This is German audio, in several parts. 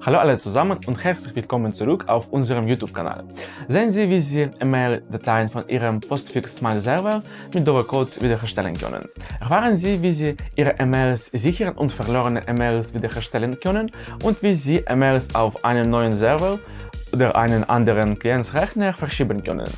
Hallo alle zusammen und herzlich willkommen zurück auf unserem YouTube-Kanal. Sehen Sie, wie Sie E-Mail-Dateien von Ihrem Postfix-Mail-Server mit Code wiederherstellen können. Erfahren Sie, wie Sie Ihre E-Mails sichern und verlorene E-Mails wiederherstellen können und wie Sie E-Mails auf einen neuen Server oder einen anderen Klientsrechner verschieben können.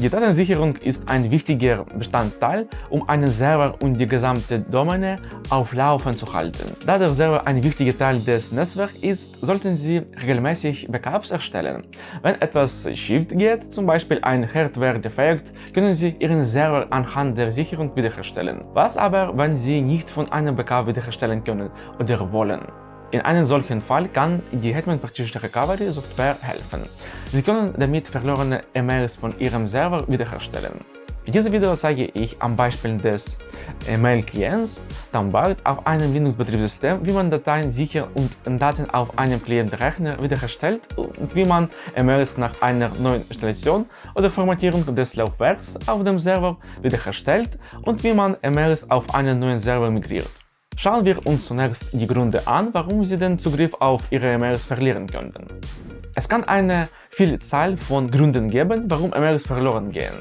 Die Datensicherung ist ein wichtiger Bestandteil, um einen Server und die gesamte Domäne auf Laufen zu halten. Da der Server ein wichtiger Teil des Netzwerks ist, sollten Sie regelmäßig Backups erstellen. Wenn etwas schief geht, zum Beispiel ein Hardware defekt, können Sie Ihren Server anhand der Sicherung wiederherstellen. Was aber, wenn Sie nicht von einem Backup wiederherstellen können oder wollen? In einem solchen Fall kann die Hetman Partition Recovery Software helfen. Sie können damit verlorene E-Mails von Ihrem Server wiederherstellen. In diesem Video zeige ich am Beispiel des E-Mail-Klients Tambard auf einem Linux-Betriebssystem, wie man Dateien sicher und Daten auf einem Klientrechner wiederherstellt und wie man E-Mails nach einer neuen Installation oder Formatierung des Laufwerks auf dem Server wiederherstellt und wie man E-Mails auf einen neuen Server migriert. Schauen wir uns zunächst die Gründe an, warum Sie den Zugriff auf Ihre E-Mails verlieren könnten. Es kann eine Vielzahl von Gründen geben, warum E-Mails verloren gehen.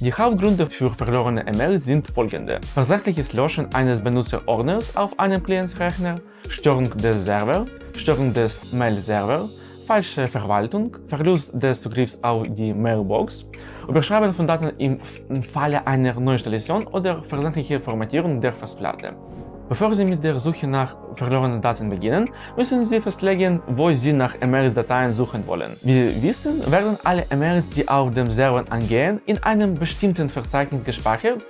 Die Hauptgründe für verlorene E-Mails sind folgende. Versehentliches Löschen eines Benutzerordners auf einem Klientsrechner, Störung des Servers, Störung des Mail-Servers, falsche Verwaltung, Verlust des Zugriffs auf die Mailbox, Überschreiben von Daten im Falle einer Neuinstallation oder versehentliche Formatierung der Festplatte. Bevor Sie mit der Suche nach verlorenen Daten beginnen, müssen Sie festlegen, wo Sie nach E-Mails-Dateien suchen wollen. Wie Sie wissen, werden alle E-Mails, die auf dem Server angehen, in einem bestimmten Verzeichnis gespeichert,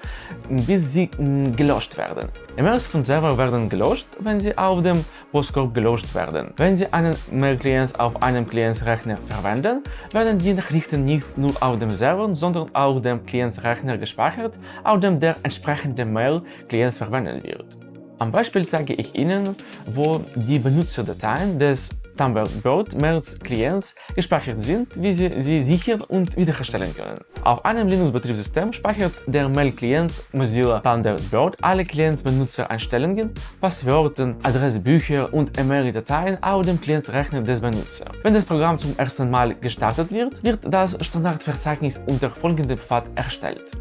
bis sie mm, gelöscht werden. E-Mails von Server werden gelöscht, wenn sie auf dem Postkorb gelöscht werden. Wenn Sie einen Mail-Client auf einem Klientsrechner verwenden, werden die Nachrichten nicht nur auf dem Server, sondern auch auf dem Klientsrechner gespeichert, auf dem der entsprechende Mail-Client verwendet wird. Am Beispiel zeige ich Ihnen, wo die Benutzerdateien des Thunderbird Mails Clients gespeichert sind, wie Sie sie sichern und wiederherstellen können. Auf einem Linux-Betriebssystem speichert der Mail-Client Mozilla Thunderbird alle Clients-Benutzer-Einstellungen, Passwörter, Adressebücher und E-Mail-Dateien auf dem Klientsrechner des Benutzers. Wenn das Programm zum ersten Mal gestartet wird, wird das Standardverzeichnis unter folgendem Pfad erstellt.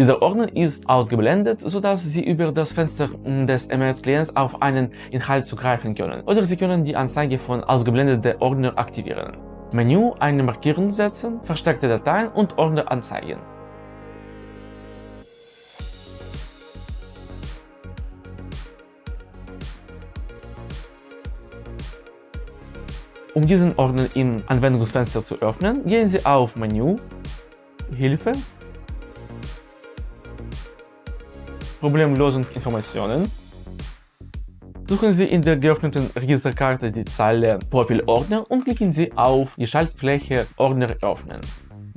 Dieser Ordner ist ausgeblendet, sodass Sie über das Fenster des MS-Clients auf einen Inhalt zugreifen können. Oder Sie können die Anzeige von ausgeblendeten Ordner aktivieren. Menü eine Markierung setzen, versteckte Dateien und Ordner anzeigen. Um diesen Ordner im Anwendungsfenster zu öffnen, gehen Sie auf Menü, Hilfe Problemlösungsinformationen. Suchen Sie in der geöffneten Registerkarte die Zeile Profilordner und klicken Sie auf die Schaltfläche Ordner öffnen.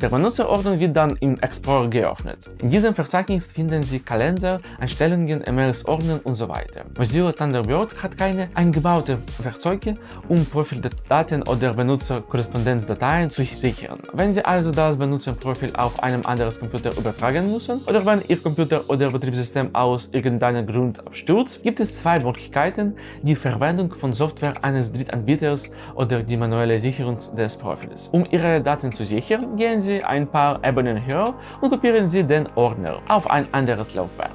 Der Benutzerordner wird dann im Explorer geöffnet. In diesem Verzeichnis finden Sie Kalender, Einstellungen, E-Mails, Ordner und so weiter. Mozilla Thunderbird hat keine eingebauten Werkzeuge, um Profildaten oder Benutzerkorrespondenzdateien zu sichern. Wenn Sie also das Benutzerprofil auf einem anderen Computer übertragen müssen oder wenn Ihr Computer oder Betriebssystem aus irgendeinem Grund abstürzt, gibt es zwei Möglichkeiten, die Verwendung von Software eines Drittanbieters oder die manuelle Sicherung des Profils. Um Ihre Daten zu sichern, gehen Sie Sie ein paar Ebenen höher und kopieren Sie den Ordner auf ein anderes Laufwerk.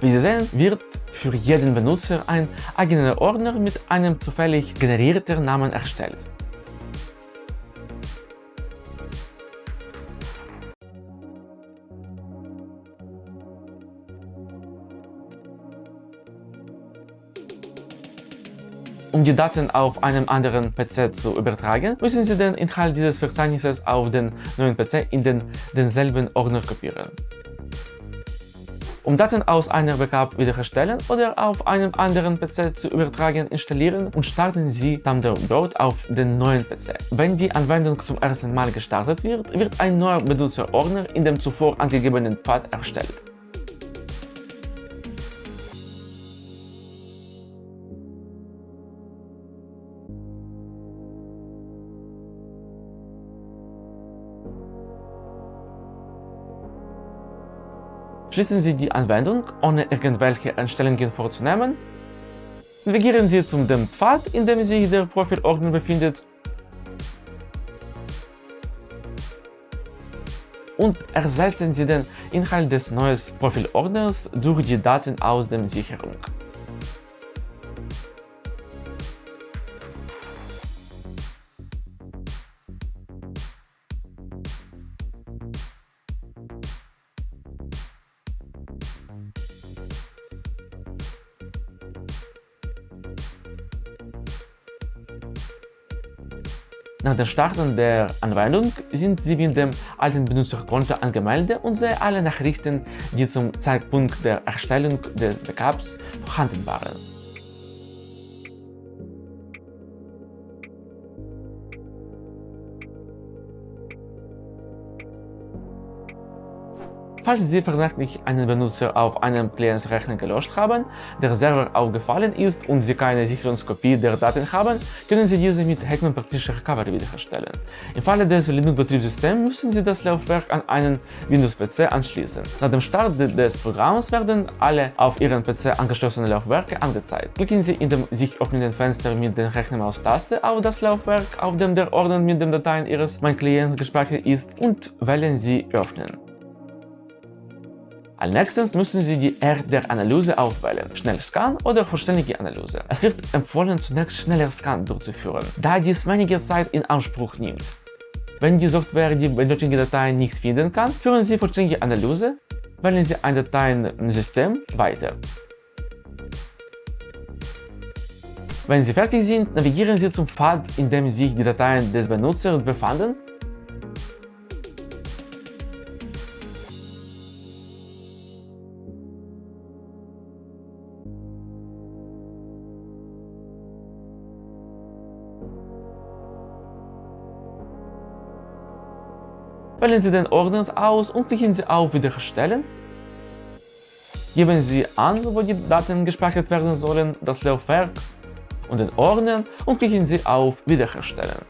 Wie Sie sehen, wird für jeden Benutzer ein eigener Ordner mit einem zufällig generierten Namen erstellt. Um die Daten auf einem anderen PC zu übertragen, müssen Sie den Inhalt dieses Verzeichnisses auf den neuen PC in den, denselben Ordner kopieren. Um Daten aus einer Backup wiederherstellen oder auf einem anderen PC zu übertragen, installieren und starten Sie Thunderbird auf den neuen PC. Wenn die Anwendung zum ersten Mal gestartet wird, wird ein neuer Benutzerordner in dem zuvor angegebenen Pfad erstellt. Schließen Sie die Anwendung, ohne irgendwelche Einstellungen vorzunehmen. Navigieren Sie zum dem Pfad, in dem sich der Profilordner befindet und ersetzen Sie den Inhalt des neuen Profilordners durch die Daten aus der Sicherung. Nach dem Starten der Anwendung sind Sie mit dem alten Benutzerkonto angemeldet und sehen alle Nachrichten, die zum Zeitpunkt der Erstellung des Backups vorhanden waren. Falls Sie versehentlich einen Benutzer auf einem Klientsrechner gelöscht haben, der Server aufgefallen ist und Sie keine Sicherungskopie der Daten haben, können Sie diese mit Hetman Praktischer Recovery wiederherstellen. Im Falle des Linux-Betriebssystems müssen Sie das Laufwerk an einen Windows-PC anschließen. Nach dem Start des Programms werden alle auf Ihren PC angeschlossenen Laufwerke angezeigt. Klicken Sie in dem sich öffnenden Fenster mit der Rechnermaustaste auf das Laufwerk, auf dem der Ordner mit den Dateien Ihres Mein Clients gespeichert ist und wählen Sie Öffnen. Nächstes müssen Sie die Art der Analyse aufwählen, Schnellscan oder vollständige Analyse. Es wird empfohlen, zunächst schneller Scan durchzuführen, da dies einige Zeit in Anspruch nimmt. Wenn die Software die benötigte Datei nicht finden kann, führen Sie vollständige Analyse, wählen Sie ein Dateiensystem weiter. Wenn Sie fertig sind, navigieren Sie zum Pfad, in dem sich die Dateien des Benutzers befanden Wählen Sie den Ordner aus und klicken Sie auf Wiederherstellen. Geben Sie an, wo die Daten gespeichert werden sollen, das Laufwerk und den Ordner und klicken Sie auf Wiederherstellen.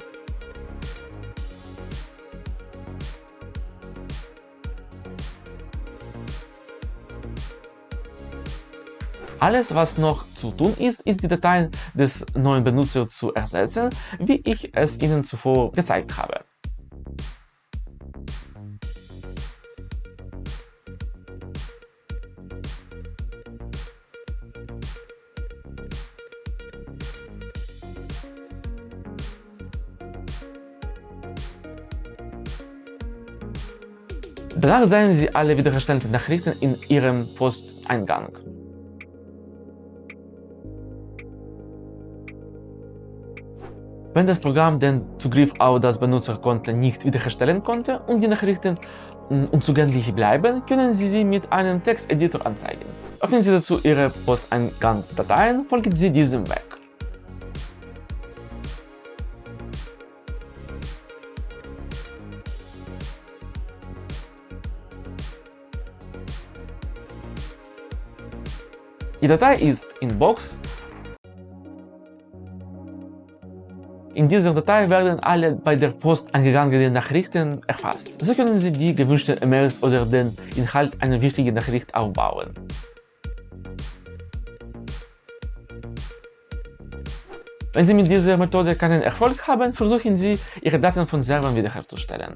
Alles, was noch zu tun ist, ist die Dateien des neuen Benutzers zu ersetzen, wie ich es Ihnen zuvor gezeigt habe. Danach sehen Sie alle wiederherstellten Nachrichten in Ihrem Posteingang. Wenn das Programm den Zugriff auf das Benutzerkonto nicht wiederherstellen konnte und die Nachrichten mm, unzugänglich bleiben, können Sie sie mit einem Texteditor anzeigen. Öffnen Sie dazu Ihre Posteingangsdateien, folgen Sie diesem Weg. Die Datei ist in Box. In dieser Datei werden alle bei der Post angegangenen Nachrichten erfasst. So können Sie die gewünschten E-Mails oder den Inhalt einer wichtigen Nachricht aufbauen. Wenn Sie mit dieser Methode keinen Erfolg haben, versuchen Sie, Ihre Daten von Servern wiederherzustellen.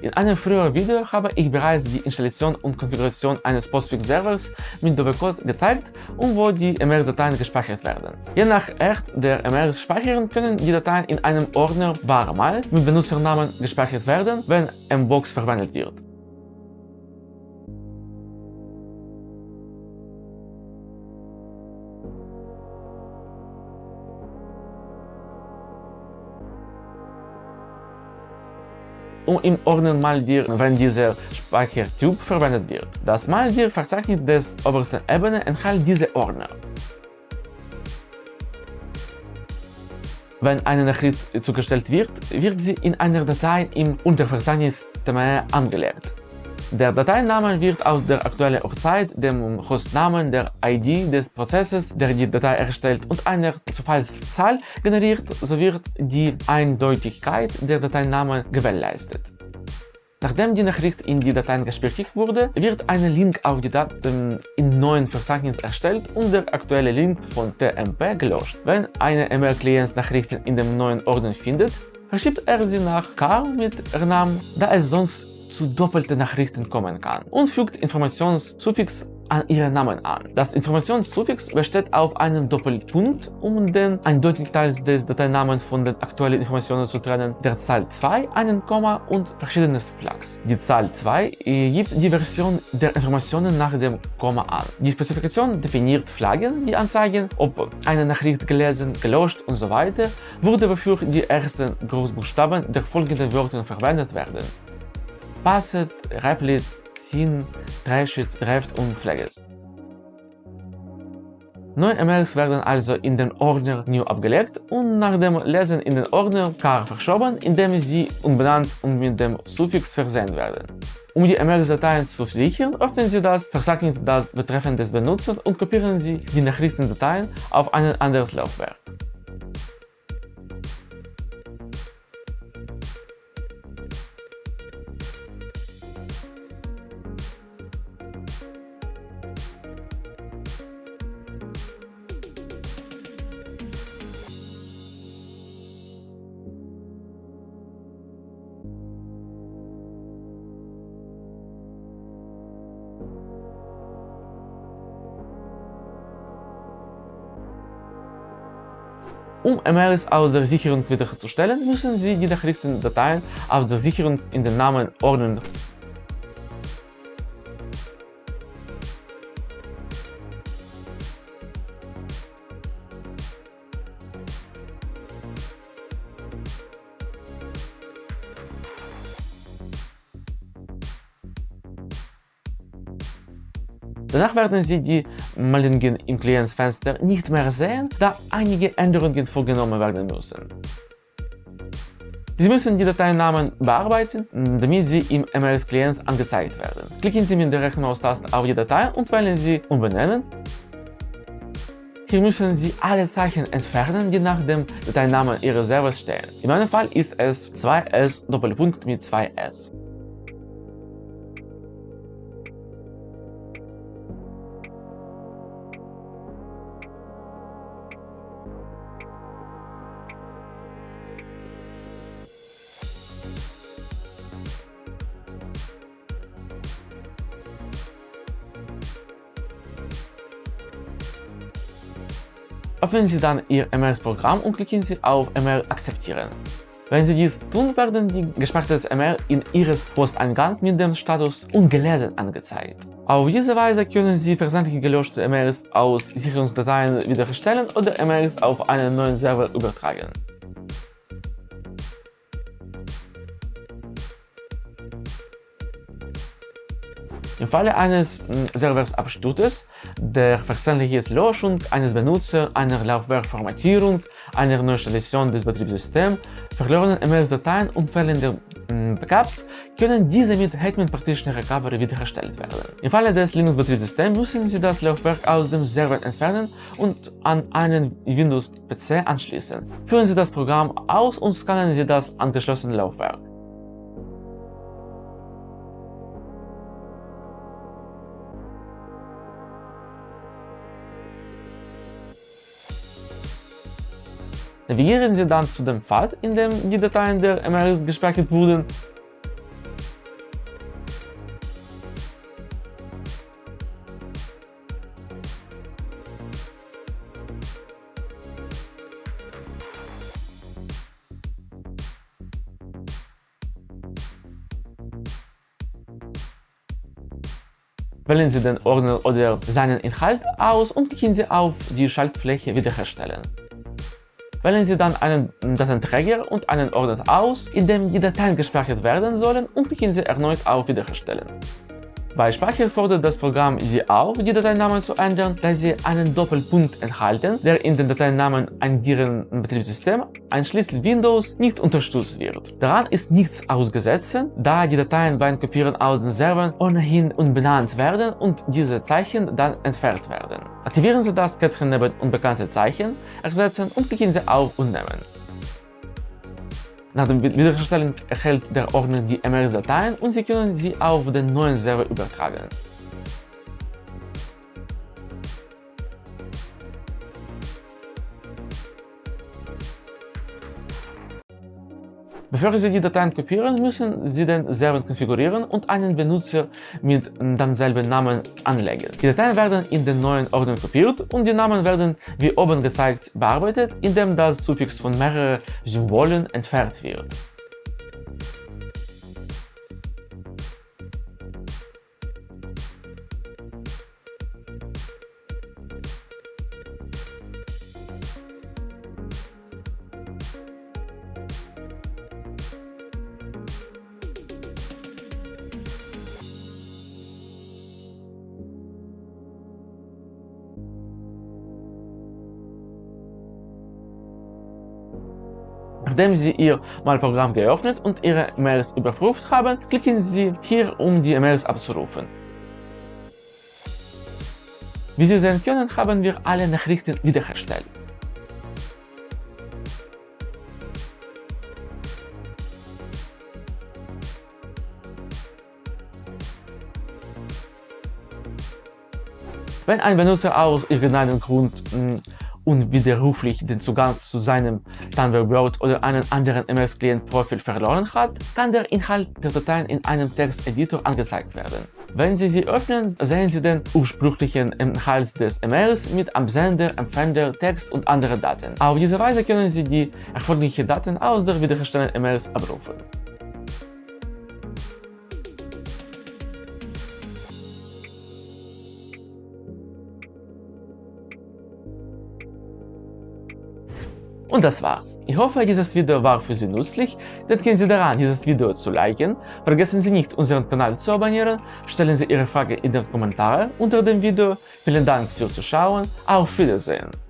In einem früheren Video habe ich bereits die Installation und Konfiguration eines Postfix-Servers mit Dovercode gezeigt und wo die MRS-Dateien gespeichert werden. Je nach Art der MRS-Speicherung können die Dateien in einem Ordner Barmal mit Benutzernamen gespeichert werden, wenn Mbox verwendet wird. Und im Ordner Maldir, wenn dieser Speichertyp verwendet wird. Das Maldir Verzeichnis des obersten Ebene enthält diese Ordner. Wenn eine Nachricht zugestellt wird, wird sie in einer Datei im Unterverzeichnis TME angelegt. Der Dateiname wird aus der aktuellen Uhrzeit, dem Hostnamen, der ID des Prozesses, der die Datei erstellt und einer Zufallszahl generiert, so wird die Eindeutigkeit der Dateinamen gewährleistet. Nachdem die Nachricht in die Dateien gespeichert wurde, wird ein Link auf die Daten im neuen Verzeichnis erstellt und der aktuelle Link von TMP gelöscht. Wenn eine E-Mail-Client Nachrichten in dem neuen Ordner findet, verschiebt er sie nach Car mit Namen, da es sonst zu doppelten Nachrichten kommen kann und fügt Informationssuffix an ihren Namen an. Das Informationssuffix besteht auf einem Doppelpunkt, um den eindeutig Teil des Dateinamens von den aktuellen Informationen zu trennen, der Zahl 2, einen Komma und verschiedenes Flags. Die Zahl 2 gibt die Version der Informationen nach dem Komma an. Die Spezifikation definiert Flaggen, die anzeigen, ob eine Nachricht gelesen, gelöscht und so weiter wurde, wofür die ersten Großbuchstaben der folgenden Wörter verwendet werden. Passet, Replit, Sin, Dreischütz, Dreft und Pflegest. Neue E-Mails werden also in den Ordner New abgelegt und nach dem Lesen in den Ordner Car verschoben, indem sie unbenannt und mit dem Suffix versehen werden. Um die E-Mail-Dateien zu sichern, öffnen Sie das Verzeichnis das betreffende Benutzer und kopieren Sie die Nachrichtendateien auf ein anderes Laufwerk. Um E-Mails aus der Sicherung wiederherzustellen, müssen Sie die Nachrichtendateien aus der Sicherung in den Namen ordnen. Danach werden Sie die Meldungen im Klientsfenster nicht mehr sehen, da einige Änderungen vorgenommen werden müssen. Sie müssen die Dateinamen bearbeiten, damit sie im MLS Clients angezeigt werden. Klicken Sie mit der rechten Maustaste auf die Datei und wählen Sie Umbenennen. Hier müssen Sie alle Zeichen entfernen, die nach dem Dateinamen Ihres Servers stehen. In meinem Fall ist es 2S Doppelpunkt mit 2S. Öffnen Sie dann Ihr MRS-Programm und klicken Sie auf MR akzeptieren. Wenn Sie dies tun, werden die gespeicherte MR in Ihres Posteingang mit dem Status ungelesen angezeigt. Auf diese Weise können Sie versandlich gelöschte MRs aus Sicherungsdateien wiederherstellen oder MRs auf einen neuen Server übertragen. Im Falle eines hm, Serversabsturzes, der versehentlichen Löschung eines Benutzers, einer Laufwerkformatierung, einer Neuinstallation des Betriebssystems, verlorenen MS-Dateien und Fällen der hm, Backups können diese mit Hetman Partition Recovery wiederhergestellt werden. Im Falle des Linux-Betriebssystems müssen Sie das Laufwerk aus dem Server entfernen und an einen Windows-PC anschließen. Führen Sie das Programm aus und scannen Sie das angeschlossene Laufwerk. Navigieren Sie dann zu dem Pfad, in dem die Dateien der MRS gespeichert wurden. Wählen Sie den Ordner oder seinen Inhalt aus und klicken Sie auf die Schaltfläche Wiederherstellen. Wählen Sie dann einen Datenträger und einen Ordner aus, in dem die Dateien gespeichert werden sollen und klicken Sie erneut auf Wiederherstellen. Bei Speicher fordert das Programm Sie auf, die Dateinamen zu ändern, da sie einen Doppelpunkt enthalten, der in den Dateinamen agierenden Betriebssystem, einschließlich Windows, nicht unterstützt wird. Daran ist nichts ausgesetzt, da die Dateien beim Kopieren aus den Servern ohnehin unbenannt werden und diese Zeichen dann entfernt werden. Aktivieren Sie das Kätzchen neben unbekannte Zeichen, ersetzen und klicken Sie auf Unnehmen. Nach dem Wiederherstellen erhält der Ordner die MRS-Dateien und Sie können sie auf den neuen Server übertragen. Bevor Sie die Dateien kopieren, müssen Sie den Server konfigurieren und einen Benutzer mit demselben Namen anlegen. Die Dateien werden in den neuen Ordner kopiert und die Namen werden wie oben gezeigt bearbeitet, indem das Suffix von mehreren Symbolen entfernt wird. Nachdem Sie Ihr Malprogramm geöffnet und Ihre Mails überprüft haben, klicken Sie hier, um die Mails abzurufen. Wie Sie sehen können, haben wir alle Nachrichten wiederhergestellt. Wenn ein Benutzer aus irgendeinem Grund hm, unwiderruflich den Zugang zu seinem Thunderbird oder einem anderen MS-Client-Profil verloren hat, kann der Inhalt der Dateien in einem Texteditor angezeigt werden. Wenn Sie sie öffnen, sehen Sie den ursprünglichen Inhalt des E-Mails mit Absender, Empfänger, Text und anderen Daten. Auf diese Weise können Sie die erforderlichen Daten aus der wiederhergestellten E-Mails abrufen. Und das war's. Ich hoffe, dieses Video war für Sie nützlich. Denken Sie daran, dieses Video zu liken. Vergessen Sie nicht, unseren Kanal zu abonnieren. Stellen Sie Ihre Frage in den Kommentaren unter dem Video. Vielen Dank fürs Zuschauen. Auf Wiedersehen.